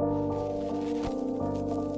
Thank you.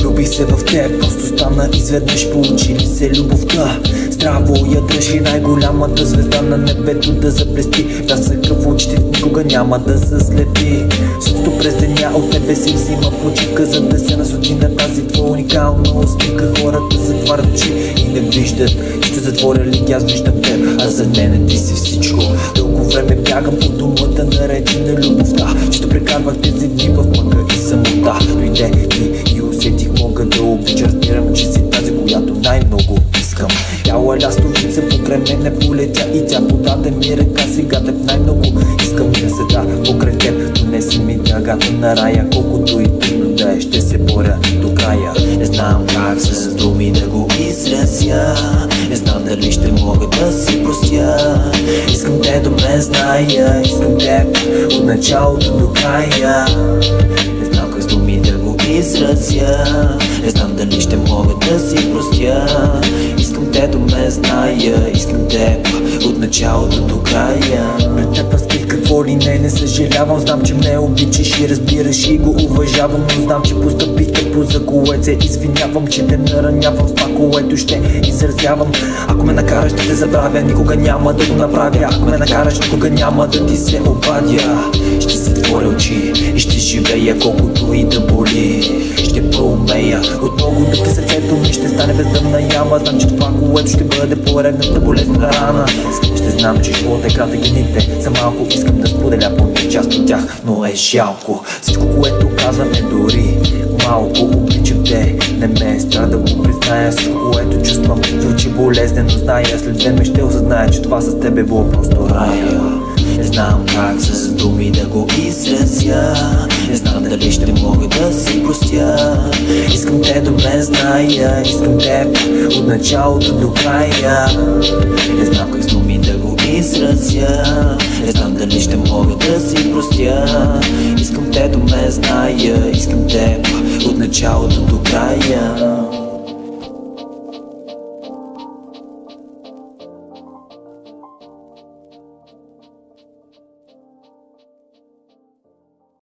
Влюбих се в теб, просто стана изведнъж получи ли се любовта. Здраво я държи най-голямата звезда на небето да заблести. Пясъка в очите никога няма да се слепи Също през деня от тебе си взима почивка За да се насочи на тази твоя уникална усмивка Хората затварят очи и не виждат Ще затворя ли аз виждам теб, а за мене ти си всичко. Дълго време бягам по думата наречи на любовта. Ще прекарвах тези дни в мъка и самота. Дойде обича Разбирам, че си тази, която най-много искам. Бяла лястовица покрай мене полетя и тя подаде ми ръка. Сега теб най-много искам да седа покрай теб Донеси ми дъгата на рая, колкото и трудно да е Ще се боря до края. Не знам как с думи да го изразя. Не знам дали ще мога да си простя. Искам те добре зная, искам теб от началото до края. Не знам как с думи да го изразя Не знам дали ще мога да си простя. Искам те до ме зная Искам теб от началото до края. Пред теб разкрих какво ли не, не съжалявам. Знам, че ме обичаш и разбираш и го уважавам Но знам, че постъпих тъпо, за което се извинявам Че те наранявам това, което ще изразявам. Ако ме накараш да те забравя, никога няма да го направя. Ако ме накараш, никога няма да ти се обадя затворя очи. И ще живея колкото и да боли. Ще проумея. От много дупки сърцето ми ще стане бездъмна яма. Знам, че това, което ще бъде поредната болезнена рана. Ще знам, че живота е кратък и дните са малко Искам да споделя поне част от тях, но е жалко. Всичко, което казвам е дори малко Обичам те, не ме е страх да го призная. Всичко, което чувствам звучи болезнено. Зная, след време ще осъзная, че това с теб е било просто рая го изразя. Не знам дали ще мога да си простя. Искам те да ме зная Искам теб от началото до края. Не знам как с думи да го изразя. Не знам дали ще мога да си простя. Искам те да ме зная Искам теб от началото до края